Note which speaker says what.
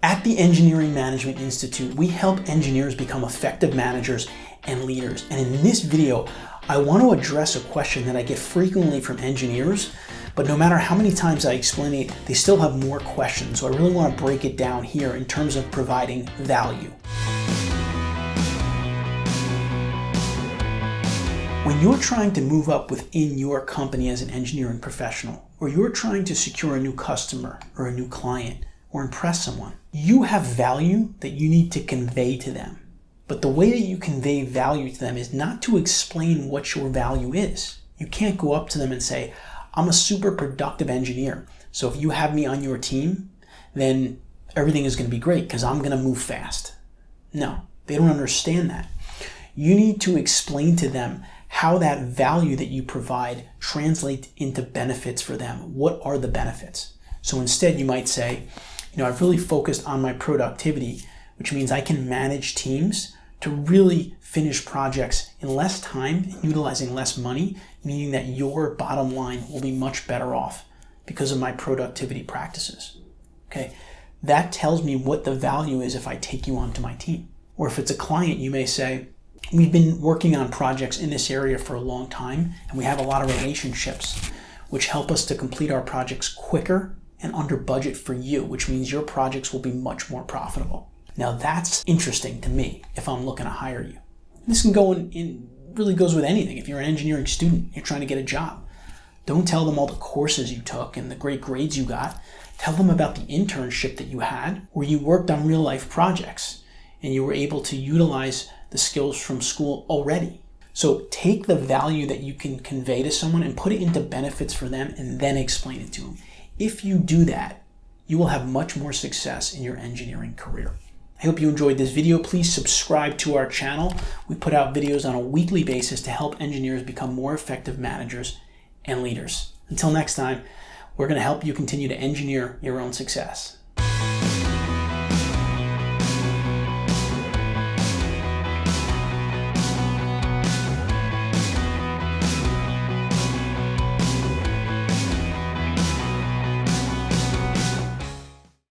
Speaker 1: At the Engineering Management Institute, we help engineers become effective managers and leaders. And in this video, I want to address a question that I get frequently from engineers, but no matter how many times I explain it, they still have more questions. So I really want to break it down here in terms of providing value. When you're trying to move up within your company as an engineering professional, or you're trying to secure a new customer or a new client, or impress someone. You have value that you need to convey to them. But the way that you convey value to them is not to explain what your value is. You can't go up to them and say, I'm a super productive engineer. So if you have me on your team, then everything is going to be great because I'm going to move fast. No, they don't understand that. You need to explain to them how that value that you provide translates into benefits for them. What are the benefits? So instead, you might say, you know, I've really focused on my productivity, which means I can manage teams to really finish projects in less time and utilizing less money, meaning that your bottom line will be much better off because of my productivity practices. Okay, that tells me what the value is if I take you onto my team. Or if it's a client, you may say, we've been working on projects in this area for a long time and we have a lot of relationships which help us to complete our projects quicker and under budget for you, which means your projects will be much more profitable. Now that's interesting to me if I'm looking to hire you. This can go in, in really goes with anything. If you're an engineering student, you're trying to get a job. Don't tell them all the courses you took and the great grades you got. Tell them about the internship that you had where you worked on real life projects and you were able to utilize the skills from school already. So take the value that you can convey to someone and put it into benefits for them and then explain it to them. If you do that, you will have much more success in your engineering career. I hope you enjoyed this video. Please subscribe to our channel. We put out videos on a weekly basis to help engineers become more effective managers and leaders. Until next time, we're going to help you continue to engineer your own success.